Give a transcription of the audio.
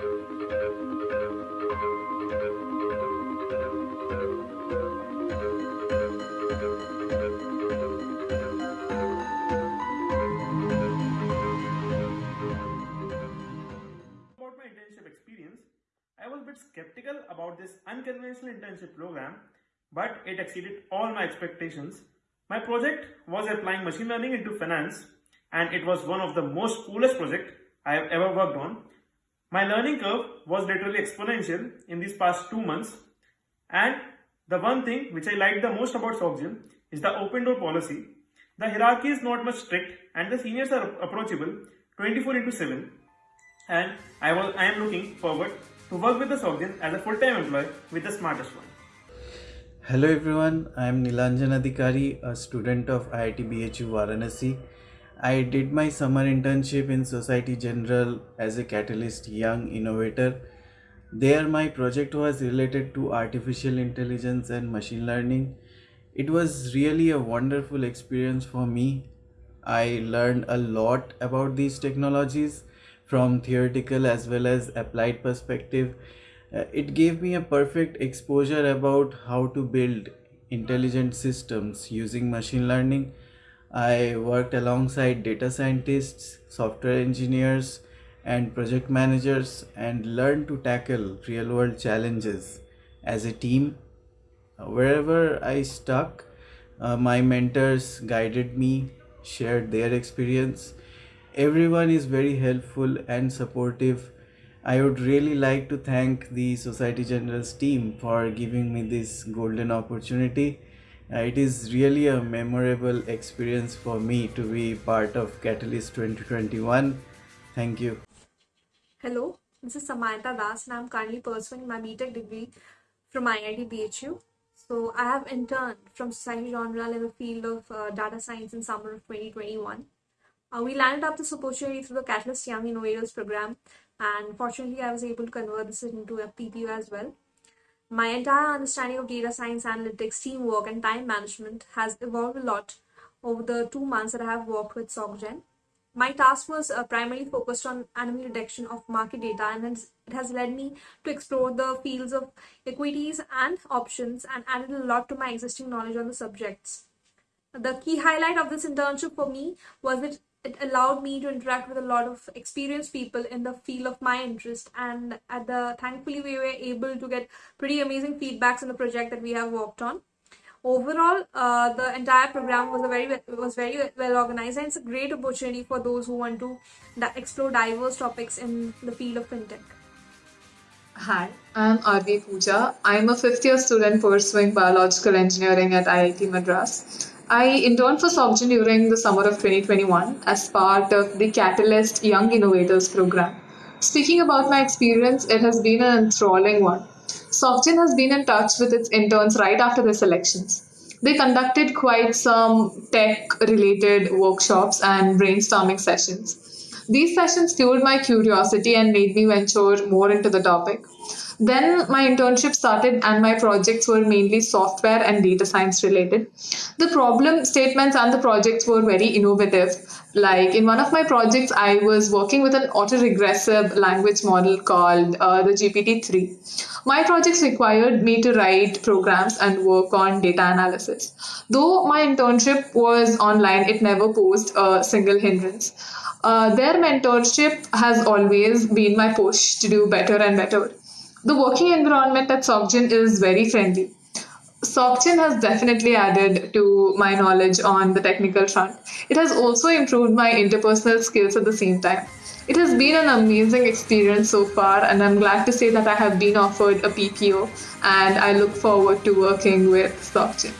About my internship experience, I was a bit skeptical about this unconventional internship program, but it exceeded all my expectations. My project was applying machine learning into finance, and it was one of the most coolest projects I have ever worked on. My learning curve was literally exponential in these past two months, and the one thing which I liked the most about SocGen is the open door policy. The hierarchy is not much strict, and the seniors are approachable 24 into 7 and I, was, I am looking forward to work with the SocGen as a full-time employee with the smartest one. Hello everyone, I am Nilanjan Adhikari, a student of IIT BHU Varanasi. I did my summer internship in Society General as a Catalyst Young Innovator. There my project was related to artificial intelligence and machine learning. It was really a wonderful experience for me. I learned a lot about these technologies from theoretical as well as applied perspective. Uh, it gave me a perfect exposure about how to build intelligent systems using machine learning. I worked alongside data scientists, software engineers, and project managers and learned to tackle real world challenges as a team. Wherever I stuck, uh, my mentors guided me, shared their experience, everyone is very helpful and supportive. I would really like to thank the society general's team for giving me this golden opportunity it is really a memorable experience for me to be part of catalyst 2021 thank you Hello, this is Samayata Das and I'm currently pursuing my BTech degree from IIT BHU. So I have interned from Society General in the field of uh, data science in summer of 2021. Uh, we landed up this opportunity through the Catalyst Young Innovators program, and fortunately, I was able to convert this into a PPO as well. My entire understanding of data science, analytics, teamwork, and time management has evolved a lot over the two months that I have worked with SocGen. My task was uh, primarily focused on anomaly detection of market data, and it has led me to explore the fields of equities and options and added a lot to my existing knowledge on the subjects. The key highlight of this internship for me was that it allowed me to interact with a lot of experienced people in the field of my interest and at the thankfully we were able to get pretty amazing feedbacks on the project that we have worked on overall uh, the entire program was a very was very well organized and it's a great opportunity for those who want to explore diverse topics in the field of fintech Hi, I'm Arvi Pooja. I'm a fifth year student pursuing biological engineering at IIT Madras. I interned for SocGen during the summer of 2021 as part of the Catalyst Young Innovators program. Speaking about my experience, it has been an enthralling one. SocGen has been in touch with its interns right after the selections. They conducted quite some tech related workshops and brainstorming sessions. These sessions fueled my curiosity and made me venture more into the topic. Then my internship started, and my projects were mainly software and data science related. The problem statements and the projects were very innovative. Like in one of my projects, I was working with an autoregressive language model called uh, the GPT 3. My projects required me to write programs and work on data analysis. Though my internship was online, it never posed a single hindrance. Uh, their mentorship has always been my push to do better and better. The working environment at SocGen is very friendly. SocGen has definitely added to my knowledge on the technical front. It has also improved my interpersonal skills at the same time. It has been an amazing experience so far, and I'm glad to say that I have been offered a PPO and I look forward to working with SocGen.